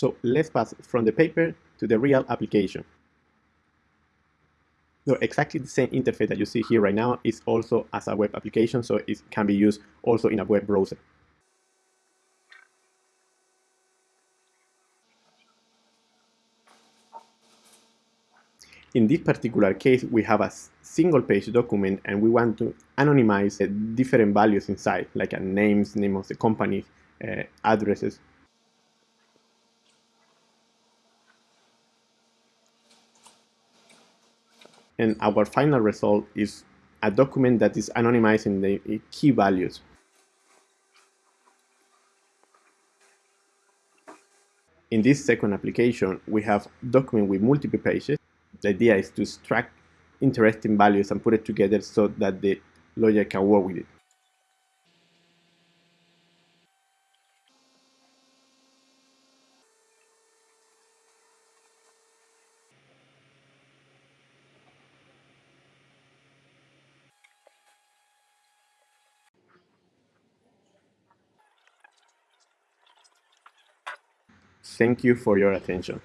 So let's pass from the paper to the real application. So exactly the same interface that you see here right now is also as a web application, so it can be used also in a web browser. In this particular case, we have a single page document and we want to anonymize different values inside, like names, name of the company, uh, addresses. And our final result is a document that is anonymizing the key values. In this second application, we have document with multiple pages the idea is to extract interesting values and put it together so that the lawyer can work with it. Thank you for your attention.